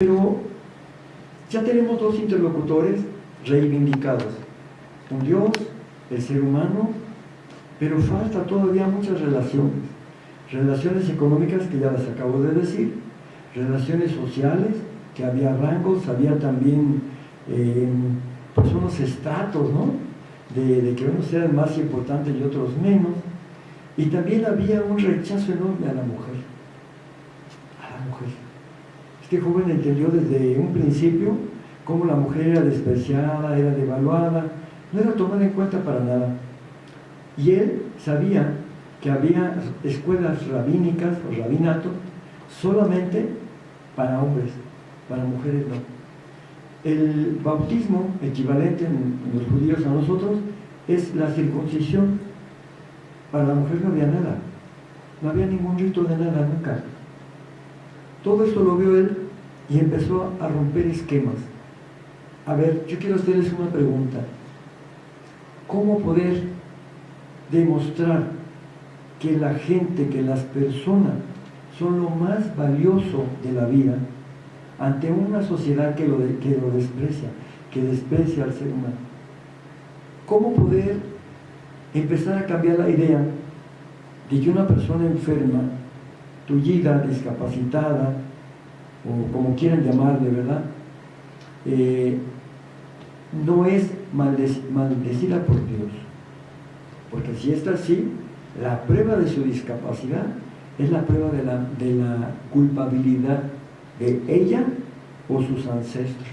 Pero ya tenemos dos interlocutores reivindicados. Un Dios, el ser humano, pero falta todavía muchas relaciones. Relaciones económicas que ya las acabo de decir, relaciones sociales, que había rangos, había también eh, pues unos estratos, ¿no? De, de, que unos eran más importantes y otros menos. Y también había un rechazo enorme a la mujer. Este joven entendió desde un principio cómo la mujer era despreciada, era devaluada, no era tomada en cuenta para nada. Y él sabía que había escuelas rabínicas o rabinatos solamente para hombres, para mujeres no. El bautismo, equivalente en los judíos a nosotros, es la circuncisión. Para la mujer no había nada, no había ningún rito de nada nunca. Todo esto lo vio él y empezó a romper esquemas. A ver, yo quiero hacerles una pregunta. ¿Cómo poder demostrar que la gente, que las personas son lo más valioso de la vida ante una sociedad que lo, que lo desprecia, que desprecia al ser humano? ¿Cómo poder empezar a cambiar la idea de que una persona enferma, tullida, discapacitada, o como quieran llamarle, ¿verdad? Eh, no es maldecida por Dios. Porque si está así, la prueba de su discapacidad es la prueba de la, de la culpabilidad de ella o sus ancestros.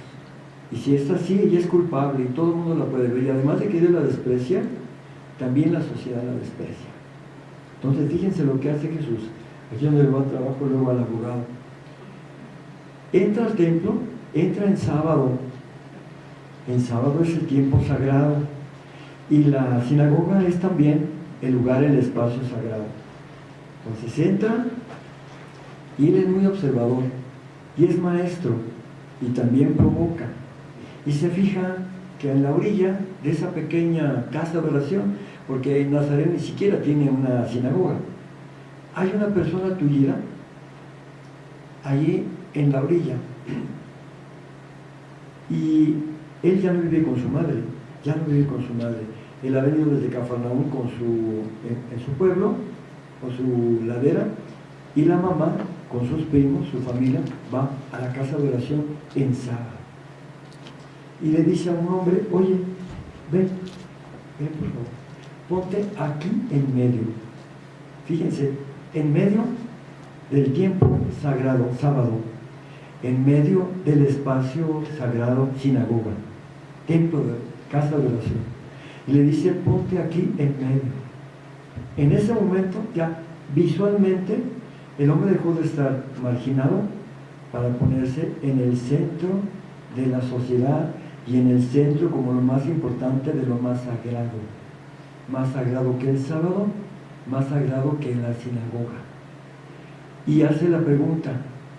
Y si está así, ella es culpable y todo el mundo la puede ver. Y además de que ella la desprecia, también la sociedad la desprecia. Entonces fíjense lo que hace Jesús. Aquí donde va trabajo, luego al abogado. Entra al templo, entra en sábado. En sábado es el tiempo sagrado. Y la sinagoga es también el lugar, el espacio sagrado. Entonces entra y él es muy observador y es maestro y también provoca. Y se fija que en la orilla de esa pequeña casa de oración, porque Nazaret ni siquiera tiene una sinagoga, hay una persona tullida allí en la orilla. Y él ya no vive con su madre, ya no vive con su madre. Él ha venido desde Cafarnaúm con su, en, su pueblo, con su ladera, y la mamá, con sus primos, su familia, va a la casa de oración en sábado. Y le dice a un hombre, oye, ven, ven por favor, ponte aquí en medio. Fíjense, en medio del tiempo sagrado, sábado, en medio del espacio sagrado sinagoga, templo de casa de oración. Y le dice, ponte aquí en medio. En ese momento ya visualmente el hombre dejó de estar marginado para ponerse en el centro de la sociedad y en el centro como lo más importante de lo más sagrado. Más sagrado que el sábado, más sagrado que la sinagoga. Y hace la pregunta,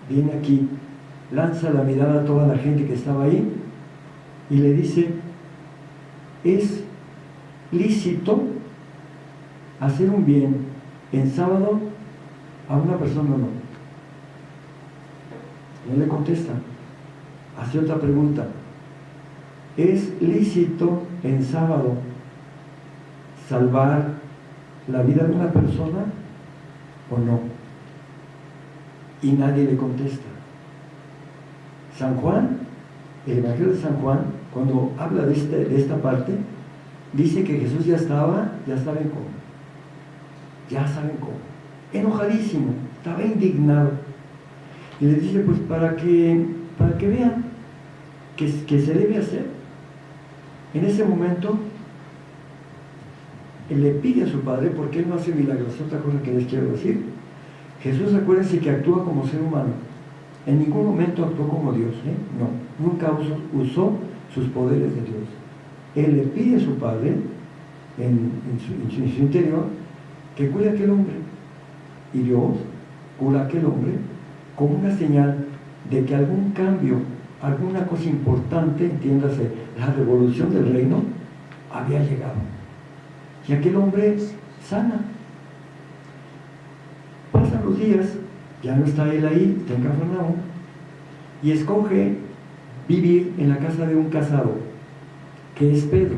viene aquí, lanza la mirada a toda la gente que estaba ahí y le dice, ¿es lícito hacer un bien en sábado a una persona o no? No le contesta. Hace otra pregunta. ¿Es lícito en sábado salvar la vida de una persona o no? Y nadie le contesta. San Juan, el Evangelio de San Juan, cuando habla de, este, de esta parte, dice que Jesús ya estaba, ya saben cómo, ya saben cómo, enojadísimo, estaba indignado. Y le dice, pues para que, para que vean que, que se debe hacer. En ese momento, él le pide a su Padre, porque Él no hace milagros, otra cosa que les quiero decir. Jesús, acuérdense que actúa como ser humano. En ningún momento actuó como Dios, ¿eh? no. Nunca usó, sus poderes de Dios. Él le pide a su Padre, en, su, interior, que cuide a aquel hombre. Y Dios cura a aquel hombre como una señal de que algún cambio, alguna cosa importante, entiéndase, la revolución del reino, había llegado. Y aquel hombre sana. Días, ya no está él ahí, está en Cafarnaúm, y escoge vivir en la casa de un casado, que es Pedro,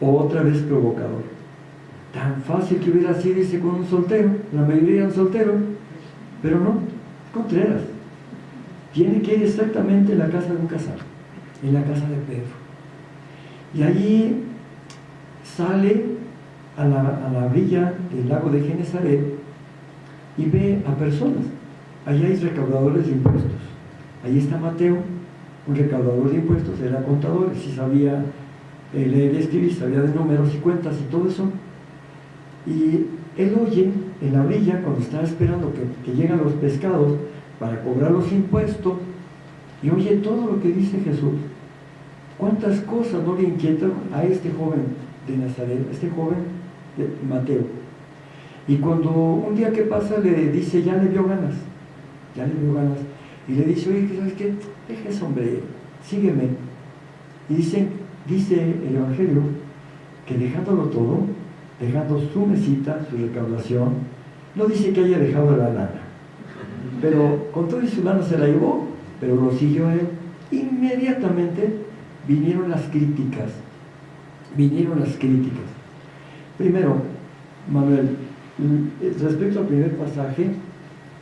otra vez provocador. Tan fácil que hubiera sido irse con un soltero, la mayoría eran solteros, pero no, Contreras. Tiene que ir exactamente en la casa de un casado, en la casa de Pedro. Y allí sale a la, a la orilla del lago de Genezaret y ve a personas. Allí hay recaudadores de impuestos. Allí está Mateo, un recaudador de impuestos, era contador, si sabía eh, leer y escribir, sabía de números y cuentas y todo eso. Y él oye en la orilla, cuando está esperando que, que llegan los pescados para cobrar los impuestos, y oye todo lo que dice Jesús. ¿Cuántas cosas no le inquietan a este joven de Nazaret, a este joven de Mateo? Y cuando un día que pasa le dice, ya le dio ganas, ya le dio ganas, y le dice, oye, ¿sabes qué? Deja ese hombre, sígueme. Y dice, dice el Evangelio que dejándolo todo, dejando su mesita, su recaudación, no dice que haya dejado la lana, pero con todo y su lana se la llevó, pero lo siguió él. Inmediatamente vinieron las críticas, vinieron las críticas. Primero, Manuel, respecto al primer pasaje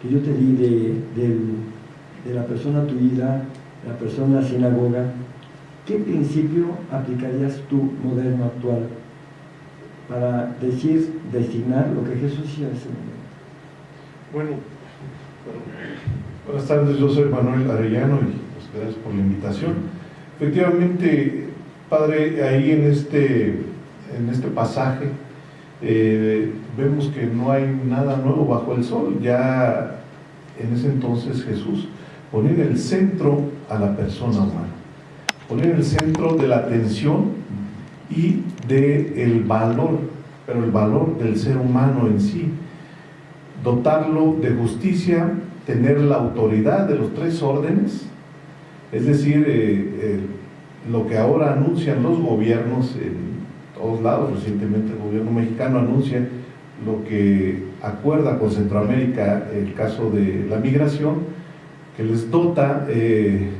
que yo te di de, la persona tuida, la persona de sinagoga, ¿qué principio aplicarías tú, moderno, actual, para decir, designar lo que Jesús hacía en ese momento? Bueno, buenas tardes, yo soy Manuel Arellano y pues, gracias por la invitación. Efectivamente, Padre, ahí en este, en este pasaje eh, vemos que no hay nada nuevo bajo el sol. Ya en ese entonces Jesús ponía en el centro a la persona humana, ponía en el centro de la atención y del el valor, pero el valor del ser humano en sí, dotarlo de justicia, tener la autoridad de los tres órdenes, es decir, eh, eh, lo que ahora anuncian los gobiernos en todos lados, recientemente el gobierno mexicano anuncia lo que acuerda con Centroamérica el caso de la migración, que les dota, eh,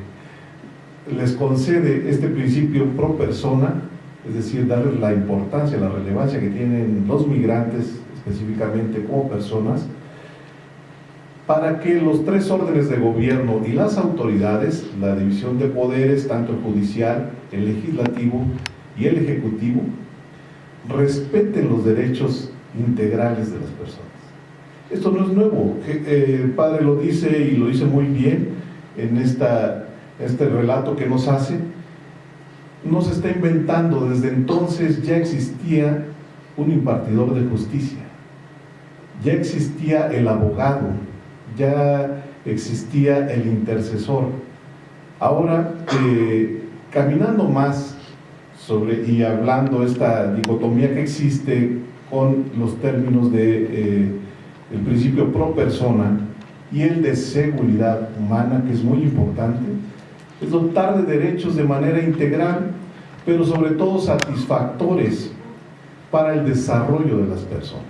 les concede este principio pro persona, es decir, darles la importancia, la relevancia que tienen los migrantes específicamente como personas, para que los tres órdenes de gobierno y las autoridades, la división de poderes, tanto el judicial, el legislativo y el ejecutivo, respeten los derechos integrales de las personas. Esto no es nuevo, eh, el Padre lo dice y lo dice muy bien en esta, este relato que nos hace. No se está inventando, desde entonces ya existía un impartidor de justicia, ya existía el abogado, ya existía el intercesor. Ahora, eh, caminando más sobre y hablando esta dicotomía que existe con los términos de eh, el principio pro persona y el de seguridad humana, que es muy importante, es dotar de derechos de manera integral, pero sobre todo satisfactores para el desarrollo de las personas.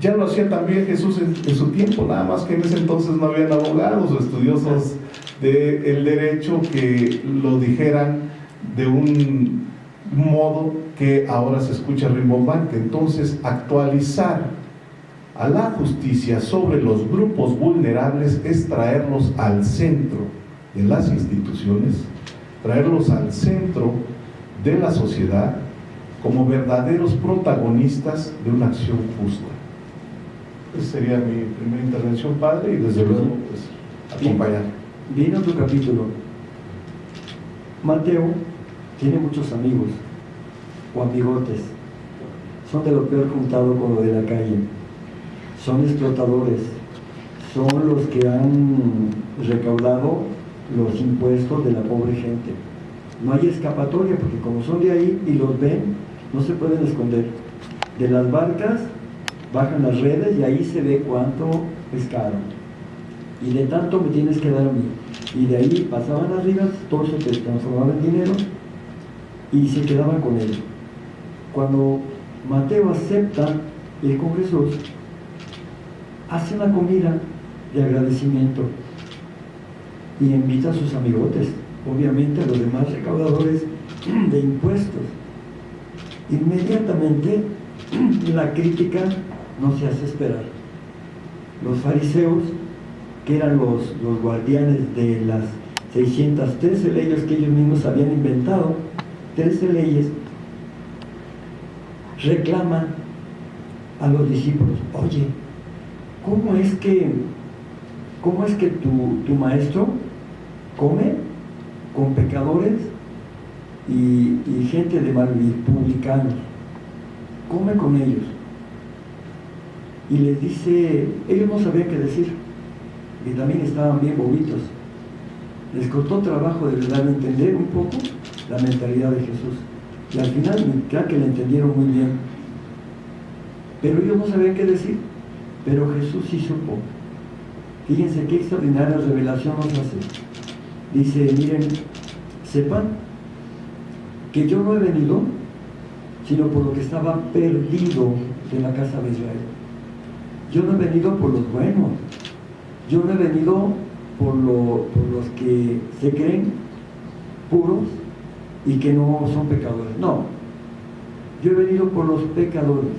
Ya lo hacía también Jesús en, su tiempo, nada más que en ese entonces no habían abogados o estudiosos del derecho que lo dijeran de un modo que ahora se escucha rimbombante. Entonces, actualizar a la justicia sobre los grupos vulnerables es traerlos al centro de las instituciones, traerlos al centro de la sociedad como verdaderos protagonistas de una acción justa. Esa sería mi primera intervención, padre, y desde luego pues, acompañar. Viene otro capítulo. Mateo tiene muchos amigos o amigotes. Son de lo peor juntado con lo de la calle. Son explotadores. Son los que han recaudado los impuestos de la pobre gente. No hay escapatoria porque como son de ahí y los ven, no se pueden esconder. De las barcas bajan las redes y ahí se ve cuánto pescaron. Y de tanto me tienes que dar a mí. Y de ahí pasaban arriba, todo se transformaba en dinero y se quedaban con él. Cuando Mateo acepta el con Jesús, hace una comida de agradecimiento. y invita a sus amigotes, obviamente a los demás recaudadores de impuestos. Inmediatamente la crítica no se hace esperar. Los fariseos, que eran los, los guardianes de las 613 leyes que ellos mismos habían inventado, 13 leyes, reclaman a los discípulos, oye, ¿cómo es que, cómo es que tu, maestro come con pecadores y, y gente de mal publicanos? Come con ellos. Y les dice, ellos no sabían qué decir, y también estaban bien bobitos. Les costó trabajo de verdad entender un poco la mentalidad de Jesús. Y al final, creo que le entendieron muy bien. Pero ellos no sabían qué decir. Pero Jesús sí supo. Fíjense qué extraordinaria revelación nos hace. Dice, miren, sepan que yo no he venido sino por lo que estaba perdido de la casa de Israel. Yo no he venido por los buenos, yo no he venido por, por los que se creen puros y que no son pecadores. No, yo he venido por los pecadores,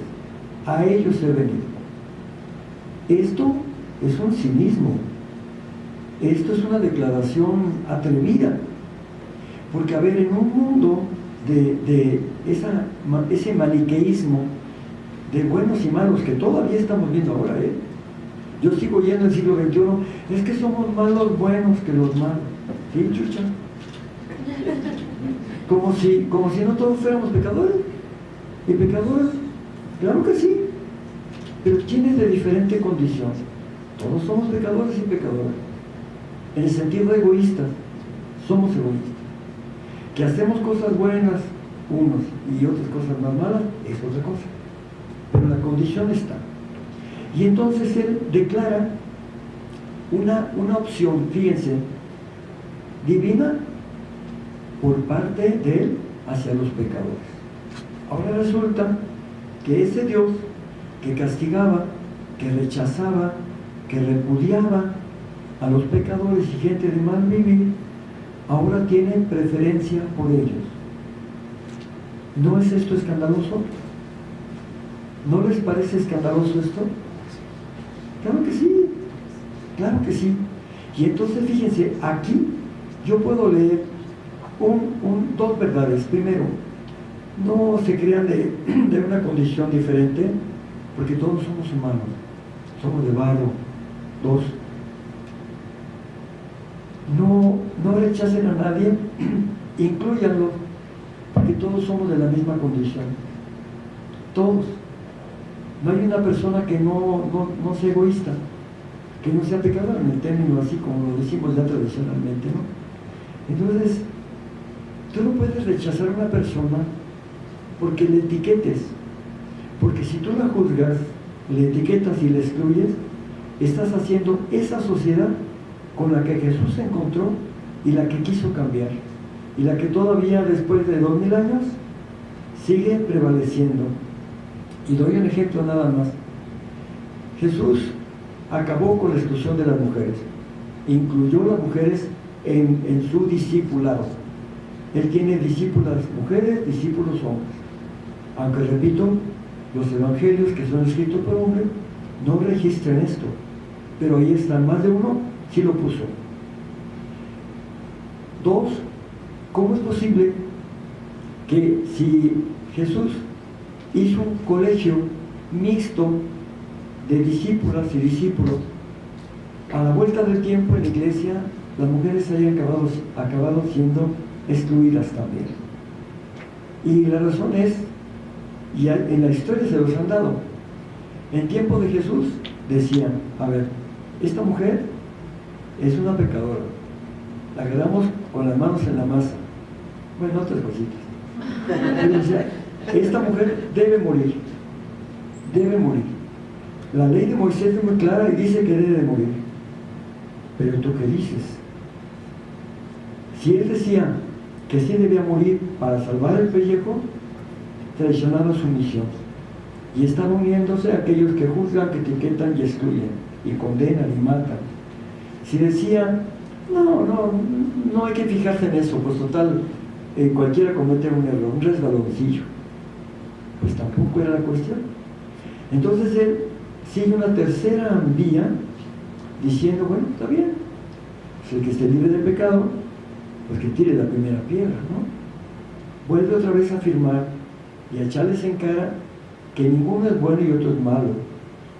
a ellos he venido. Esto es un cinismo, esto es una declaración atrevida, porque a ver, en un mundo de, esa, ese maniqueísmo de buenos y malos que todavía estamos viendo ahora, ¿eh? Yo sigo yendo el siglo XXI, es que somos más los buenos que los malos. ¿Sí, chucha? Como si, como si no todos fuéramos pecadores. ¿Y pecadores? Claro que sí. Pero ¿quién es de diferente condición? Todos somos pecadores y pecadoras. En el sentido egoísta, somos egoístas. Que hacemos cosas buenas unos y otras cosas más malas, es otra cosa. Pero la condición está. Y entonces él declara una, una opción, fíjense, divina por parte de él hacia los pecadores. Ahora resulta que ese Dios que castigaba, que rechazaba, que repudiaba a los pecadores y gente de mal vivir, ahora tiene preferencia por ellos. ¿No es esto escandaloso? ¿No les parece escandaloso esto? Claro que sí, claro que sí. Y entonces fíjense, aquí yo puedo leer dos verdades. Primero, no se crean de, de, una condición diferente, porque todos somos humanos, somos de barro. Dos, no, no rechacen a nadie, incluyanlo, porque todos somos de la misma condición. Todos. No hay una persona que no, no, sea egoísta, que no sea pecador en el término así como lo decimos ya tradicionalmente, ¿no? Entonces, tú no puedes rechazar a una persona porque le etiquetes, porque si tú la juzgas, le etiquetas y le excluyes, estás haciendo esa sociedad con la que Jesús se encontró y la que quiso cambiar, y la que todavía después de dos mil años sigue prevaleciendo. Y doy un ejemplo nada más. Jesús acabó con la exclusión de las mujeres, incluyó las mujeres en, su discipulado. Él tiene discípulas mujeres, discípulos hombres. Aunque repito, los evangelios que son escritos por hombre no registran esto, pero ahí están más de uno, sí lo puso. Dos, ¿cómo es posible que si Jesús hizo un colegio mixto de discípulas y discípulos. A la vuelta del tiempo en la iglesia, las mujeres hayan acabado, acabado siendo excluidas también. Y la razón es, y en la historia se los han dado, en tiempo de Jesús decían, a ver, esta mujer es una pecadora, la agarramos con las manos en la masa, bueno, otras cositas. esta mujer debe morir, debe morir. La ley de Moisés es muy clara y dice que debe morir. Pero tú qué dices? Si él decía que sí debía morir para salvar el pellejo, traicionaba su misión. Y están uniéndose a aquellos que juzgan, que etiquetan y excluyen, y condenan y matan. Si decía No, no, no hay que fijarse en eso, pues total, eh, cualquiera comete un error, un resbaloncillo. Pues tampoco era la cuestión. Entonces él sigue una tercera vía diciendo, bueno, está bien, pues el que esté libre de pecado, que tire la primera piedra, ¿no? Vuelve otra vez a afirmar y a echarles en cara que ninguno es bueno y otro es malo,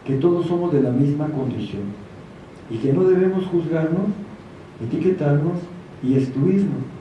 que todos somos de la misma condición y que no debemos juzgarnos, etiquetarnos y excluirnos